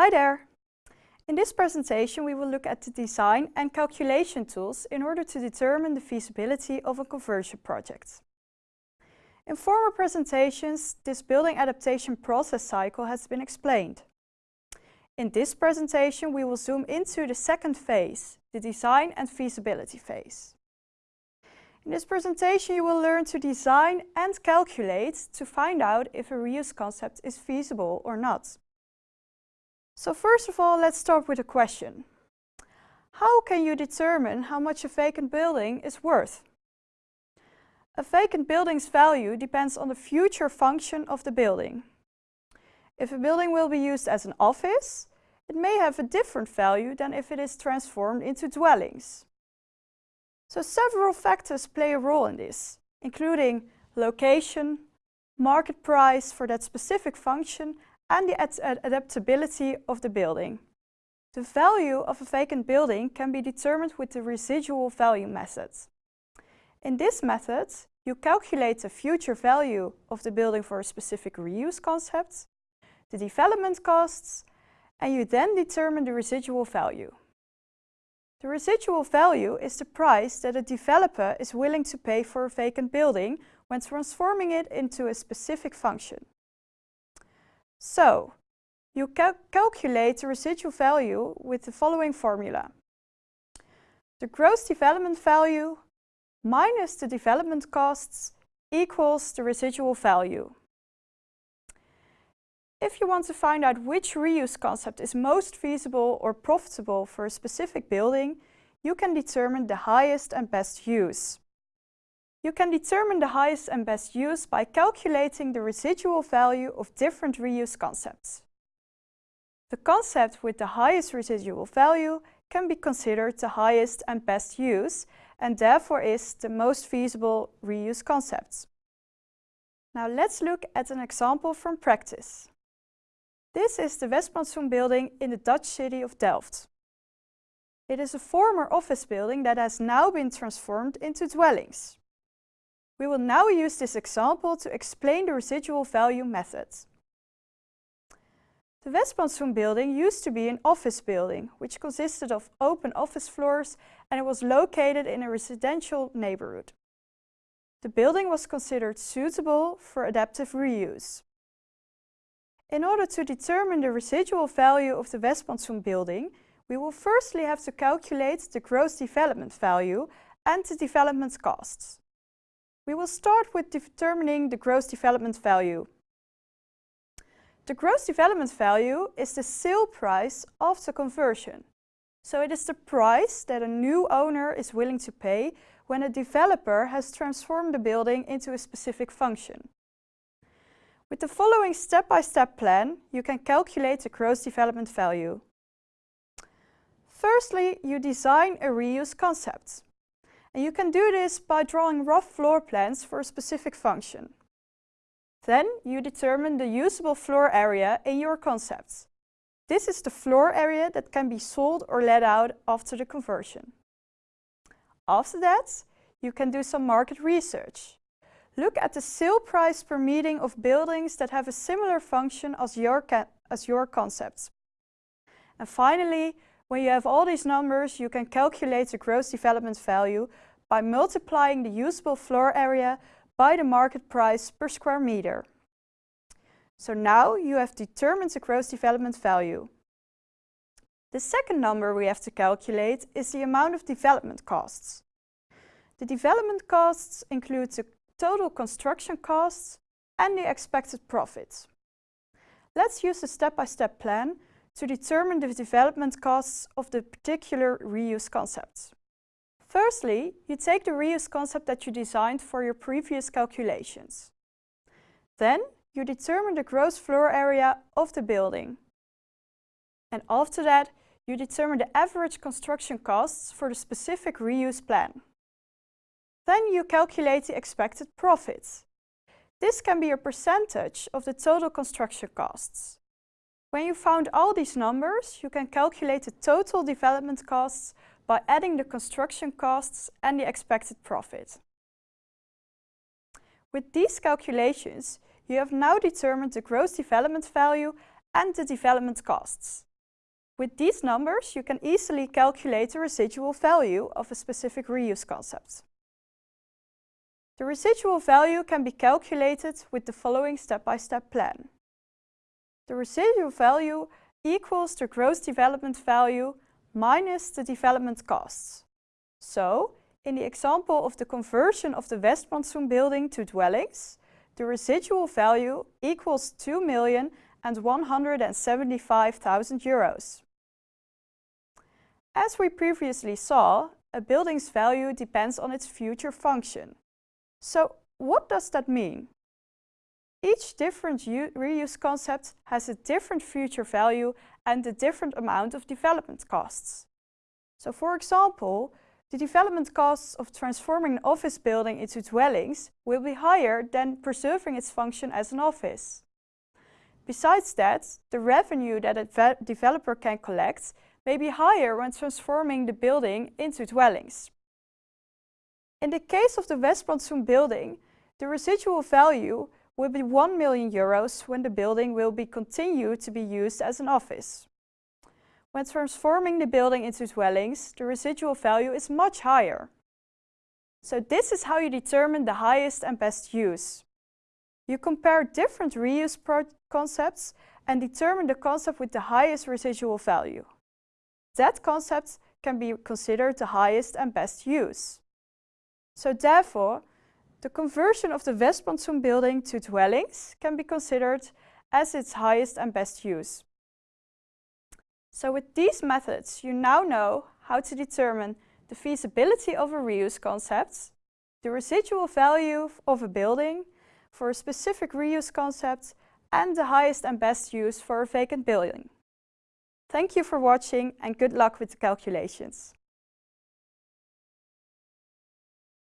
Hi there! In this presentation we will look at the design and calculation tools in order to determine the feasibility of a conversion project. In former presentations, this building adaptation process cycle has been explained. In this presentation we will zoom into the second phase, the design and feasibility phase. In this presentation you will learn to design and calculate to find out if a reuse concept is feasible or not. So first of all, let's start with a question. How can you determine how much a vacant building is worth? A vacant building's value depends on the future function of the building. If a building will be used as an office, it may have a different value than if it is transformed into dwellings. So several factors play a role in this, including location, market price for that specific function and the ad adaptability of the building. The value of a vacant building can be determined with the residual value method. In this method, you calculate the future value of the building for a specific reuse concept, the development costs, and you then determine the residual value. The residual value is the price that a developer is willing to pay for a vacant building when transforming it into a specific function. So, you cal calculate the residual value with the following formula. The gross development value minus the development costs equals the residual value. If you want to find out which reuse concept is most feasible or profitable for a specific building, you can determine the highest and best use. You can determine the highest and best use by calculating the residual value of different reuse concepts. The concept with the highest residual value can be considered the highest and best use and therefore is the most feasible reuse concept. Now let's look at an example from practice. This is the Westplantsoen building in the Dutch city of Delft. It is a former office building that has now been transformed into dwellings. We will now use this example to explain the residual value method. The Westplantsoen building used to be an office building, which consisted of open office floors and it was located in a residential neighborhood. The building was considered suitable for adaptive reuse. In order to determine the residual value of the Westplantsoen building, we will firstly have to calculate the gross development value and the development costs. We will start with determining the gross development value. The gross development value is the sale price after conversion. So it is the price that a new owner is willing to pay when a developer has transformed the building into a specific function. With the following step-by-step -step plan, you can calculate the gross development value. Firstly, you design a reuse concept. And you can do this by drawing rough floor plans for a specific function. Then you determine the usable floor area in your concept. This is the floor area that can be sold or let out after the conversion. After that, you can do some market research. Look at the sale price per meeting of buildings that have a similar function as your, as your concept. And finally, when you have all these numbers, you can calculate the gross development value by multiplying the usable floor area by the market price per square meter. So now you have determined the gross development value. The second number we have to calculate is the amount of development costs. The development costs include the total construction costs and the expected profits. Let's use a step-by-step -step plan to determine the development costs of the particular reuse concepts. Firstly, you take the reuse concept that you designed for your previous calculations. Then you determine the gross floor area of the building. And after that, you determine the average construction costs for the specific reuse plan. Then you calculate the expected profit. This can be a percentage of the total construction costs. When you found all these numbers, you can calculate the total development costs by adding the construction costs and the expected profit. With these calculations, you have now determined the gross development value and the development costs. With these numbers, you can easily calculate the residual value of a specific reuse concept. The residual value can be calculated with the following step-by-step -step plan. The residual value equals the gross development value minus the development costs. So, in the example of the conversion of the Westplantsoen building to dwellings, the residual value equals 2,175,000 euros. As we previously saw, a building's value depends on its future function. So what does that mean? Each different reuse concept has a different future value and a different amount of development costs. So for example, the development costs of transforming an office building into dwellings will be higher than preserving its function as an office. Besides that, the revenue that a developer can collect may be higher when transforming the building into dwellings. In the case of the Westplantsoen building, the residual value will be 1 million euros when the building will be continued to be used as an office. When transforming the building into dwellings, the residual value is much higher. So this is how you determine the highest and best use. You compare different reuse concepts and determine the concept with the highest residual value. That concept can be considered the highest and best use. So therefore, the conversion of the Westplantsoen building to dwellings can be considered as its highest and best use. So with these methods, you now know how to determine the feasibility of a reuse concept, the residual value of a building for a specific reuse concept, and the highest and best use for a vacant building. Thank you for watching and good luck with the calculations.